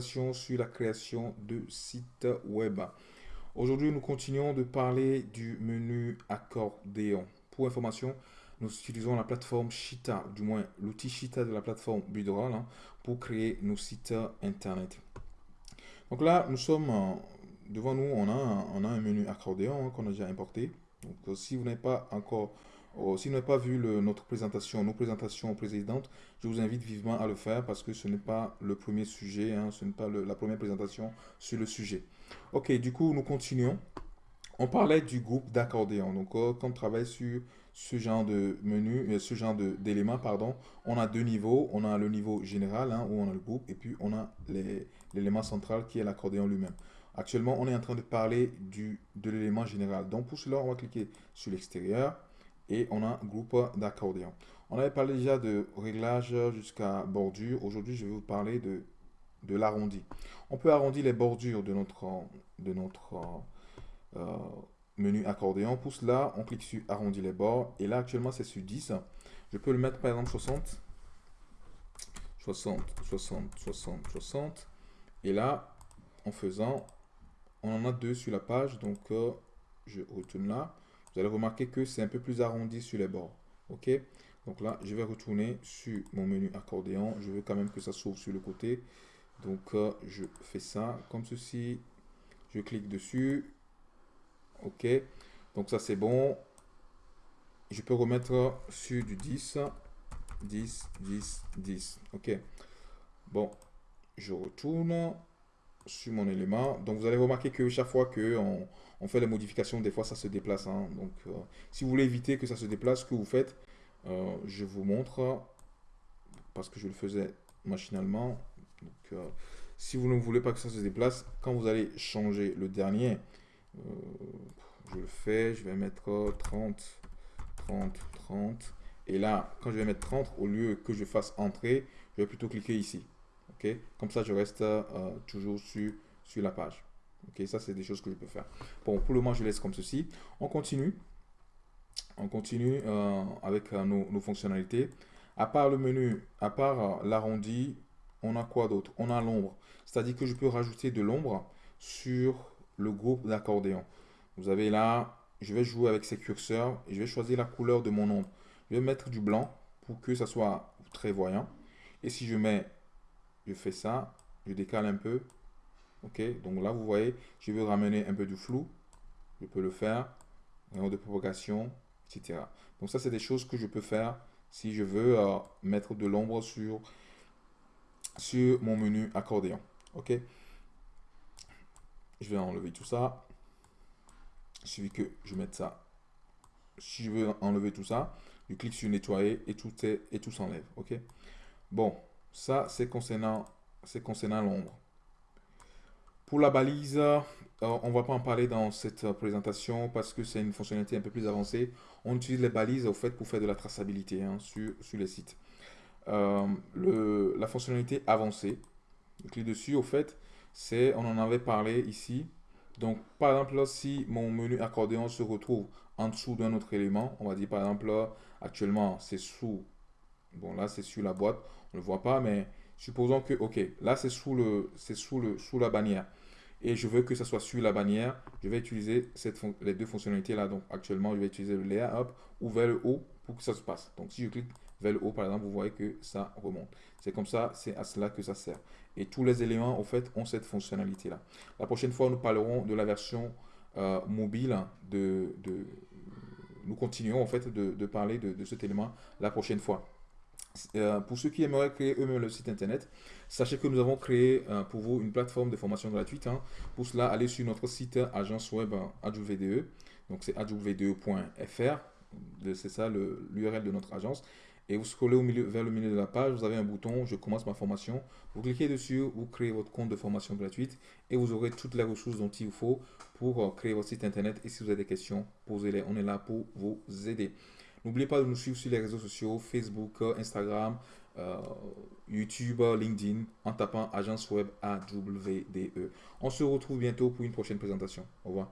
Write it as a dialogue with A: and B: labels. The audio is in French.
A: sur la création de sites web. Aujourd'hui, nous continuons de parler du menu accordéon. Pour information, nous utilisons la plateforme Shita, du moins l'outil Shita de la plateforme Budroll, hein, pour créer nos sites internet. Donc là, nous sommes devant nous, on a, on a un menu accordéon hein, qu'on a déjà importé. Donc, euh, si vous n'avez pas encore Oh, si vous n'avez pas vu notre présentation, nos présentations précédentes, je vous invite vivement à le faire parce que ce n'est pas le premier sujet, hein, ce n'est pas la première présentation sur le sujet. Ok, du coup, nous continuons. On parlait du groupe d'accordéon. Donc, quand on travaille sur ce genre de menu, euh, ce genre d'éléments, pardon, on a deux niveaux. On a le niveau général, hein, où on a le groupe, et puis on a l'élément central qui est l'accordéon lui-même. Actuellement, on est en train de parler du, de l'élément général. Donc, pour cela, on va cliquer sur l'extérieur et on a un groupe d'accordéon. On avait parlé déjà de réglage jusqu'à bordure. Aujourd'hui, je vais vous parler de, de l'arrondi. On peut arrondir les bordures de notre, de notre euh, menu accordéon. Pour cela, on clique sur arrondir les bords. Et là, actuellement, c'est sur 10. Je peux le mettre par exemple 60. 60, 60, 60, 60. Et là, en faisant, on en a deux sur la page. Donc, euh, je retourne là vous allez remarquer que c'est un peu plus arrondi sur les bords. OK? Donc là, je vais retourner sur mon menu accordéon. Je veux quand même que ça s'ouvre sur le côté. Donc, euh, je fais ça comme ceci. Je clique dessus. OK Donc ça, c'est bon. Je peux remettre sur du 10. 10, 10, 10. OK Bon, je retourne sur mon élément. Donc, vous allez remarquer que chaque fois que on, on fait les modifications, des fois ça se déplace. Hein. Donc, euh, si vous voulez éviter que ça se déplace, ce que vous faites, euh, je vous montre, parce que je le faisais machinalement. Donc, euh, si vous ne voulez pas que ça se déplace, quand vous allez changer le dernier, je le fais, je vais mettre 30, 30, 30. Et là, quand je vais mettre 30, au lieu que je fasse entrer, je vais plutôt cliquer ici. Comme ça, je reste toujours sur, sur la page. Ok, ça c'est des choses que je peux faire. Bon, pour le moment, je laisse comme ceci. On continue. On continue euh, avec euh, nos, fonctionnalités. À part le menu, à part euh, l'arrondi, on a quoi d'autre? On a l'ombre. C'est-à-dire que je peux rajouter de l'ombre sur le groupe d'accordéon. Vous avez là, je vais jouer avec ces curseurs et je vais choisir la couleur de mon ombre. Je vais mettre du blanc pour que ça soit très voyant. Et si je mets, je fais ça, je décale un peu, Ok, donc là, vous voyez, je veux ramener un peu du flou. Je peux le faire. Rayon de propagation, etc. Donc ça, c'est des choses que je peux faire si je veux euh, mettre de l'ombre sur, sur mon menu accordéon. Ok. Je vais enlever tout ça. Il que je mette ça. Si je veux enlever tout ça, je clique sur nettoyer et tout est et tout s'enlève. Ok. Bon, ça c'est concernant concernant l'ombre. Pour la balise, euh, on ne va pas en parler dans cette présentation parce que c'est une fonctionnalité un peu plus avancée. On utilise les balises au fait pour faire de la traçabilité hein, sur, sur, les sites. Euh, la fonctionnalité avancée, clique dessus, au fait, c'est, on en avait parlé ici. Donc, par exemple, si mon menu accordéon se retrouve en dessous d'un autre élément, on va dire par exemple, actuellement, c'est sous, bon là, c'est sur la boîte, on ne le voit pas, mais Supposons que, ok, là c'est sous, le, sous, le, sous la bannière. Et je veux que ça soit sur la bannière. Je vais utiliser les deux fonctionnalités là. Donc actuellement, je vais utiliser le layer up ou vers le haut pour que ça se passe. Donc si je clique vers le haut, par exemple, vous voyez que ça remonte. C'est comme ça, c'est à cela que ça sert. Et tous les éléments, en fait, ont cette fonctionnalité-là. La prochaine fois, nous parlerons de la version euh, mobile de, Nous continuons, en fait, de, parler de cet élément la prochaine fois. Euh, pour ceux qui aimeraient créer eux-mêmes le site internet, sachez que nous avons créé euh, pour vous une plateforme de formation gratuite. Hein. Pour cela, allez sur notre site agence web AdjouVDE. Donc c'est adjouvde.fr. C'est ça l'URL de notre agence. Et vous scrollez vers le milieu de la page, vous avez un bouton « Je commence ma formation ». Vous cliquez dessus, vous créez votre compte de formation gratuite et vous aurez toutes les ressources dont il vous faut pour euh, créer votre site internet. Et si vous avez des questions, posez-les. On est là pour vous aider. N'oubliez pas de nous suivre sur les réseaux sociaux, Facebook, Instagram, euh, YouTube, LinkedIn, en tapant Agence Web AWDE. On se retrouve bientôt pour une prochaine présentation. Au revoir.